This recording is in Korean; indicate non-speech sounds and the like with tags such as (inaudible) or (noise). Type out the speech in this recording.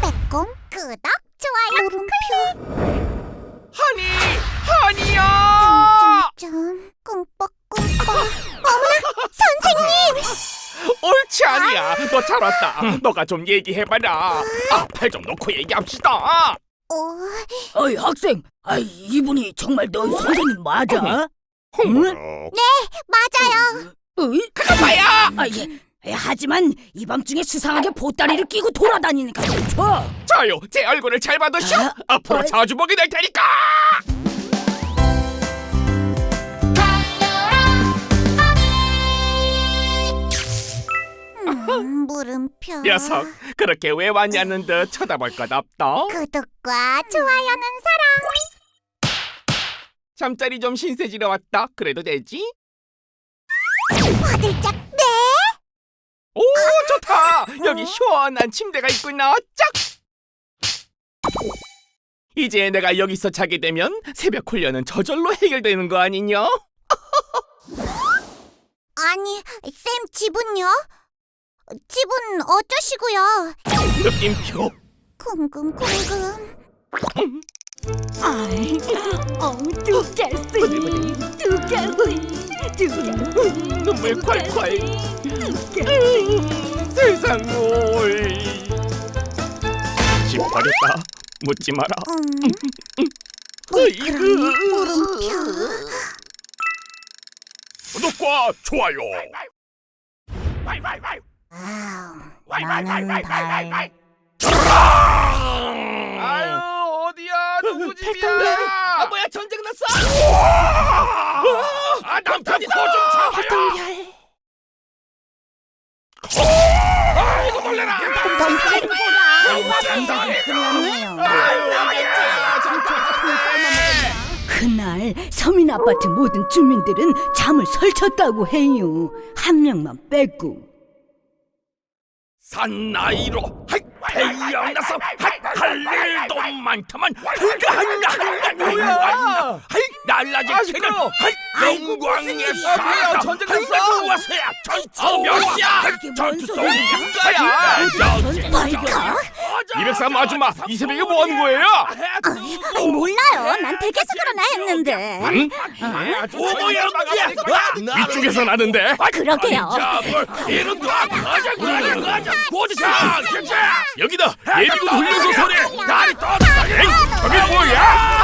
빼꼼 끄덕 좋아요 물음표 하니 하니야 좀 꿈뻑꿈뻑 어머나 선생님 옳지 아니야 너 잘 왔다 너가 좀 얘기해봐라 아팔좀 놓고 얘기합시다 어, 어이 학생, 아 이분이 정말 너 선생님 맞아? 홍보로 맞아요 어이? 가봐야 아 예. 예, 하지만 이 밤중에 수상하게 보따리를 끼고 돌아다니니까 그렇죠? 자요 제 얼굴을 잘 받으시오 아, 앞으로 어. 자주 보게 될 테니까 음, (laughs) 물음표 녀석 그렇게 왜 왔냐는 듯 쳐다볼 것 없다 구독과 좋아요는 사랑 잠자리 좀 신세지러 왔다 그래도 되지? 화들짝 네? 오 좋다! 여기 시원한 침대가 있구나. 짝! 이제 내가 여기서 자게 되면 새벽 훈련은 저절로 해결되는 거 아니냐? 아니 쌤 집은요? 집은 어쩌시고요? 느낌표. 궁금궁금. 아이, 어, 두개쓰이, 두개쓰이, 두개쓰 이, 눈물 콸콸. 세상 뭘집 버렸다. 묻지 마라. 음, 으이그. 구독과 좋아요. 아유 어디야? 누구 집이야? 아 뭐야 전쟁 났어? 아 남편이다 코좀 잡아요 아이고 놀래라 그날 서민 아파트 모든 주민들은 잠을 설쳤다고 해요. 한 명만 빼고. 산 나이로 태양나서 할 일도 많다만 그가 한나 한나 뭐야 날라지 캐는 영광의 사다 전쟁 났어? 와서야? 전투 몇이야? 전투 속 인가야? 벌컥 203 아줌마 이 새벽에 뭐 하는 거예요? 아이, 몰라요. 난 댁에서 그러나 했는데. 응? 오모야 이쪽에서 나는데? 그러게요. 이런 거 가자 가자 가자 보드사 여기다. 예비군 훈련소 소리. 다리 떴다 저게 뭐야